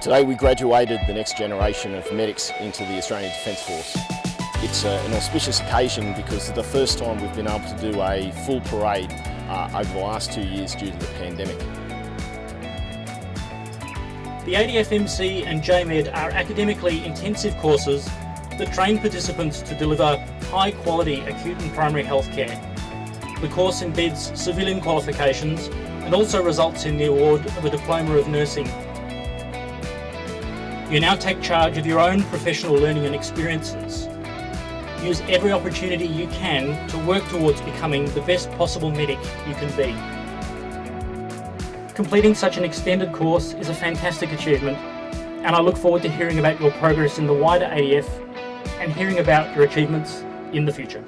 Today we graduated the next generation of medics into the Australian Defence Force. It's uh, an auspicious occasion because it's the first time we've been able to do a full parade uh, over the last two years due to the pandemic. The ADFMC and JMED are academically intensive courses that train participants to deliver high quality acute and primary health care. The course embeds civilian qualifications and also results in the award of a Diploma of Nursing. You now take charge of your own professional learning and experiences. Use every opportunity you can to work towards becoming the best possible medic you can be. Completing such an extended course is a fantastic achievement and I look forward to hearing about your progress in the wider ADF and hearing about your achievements in the future.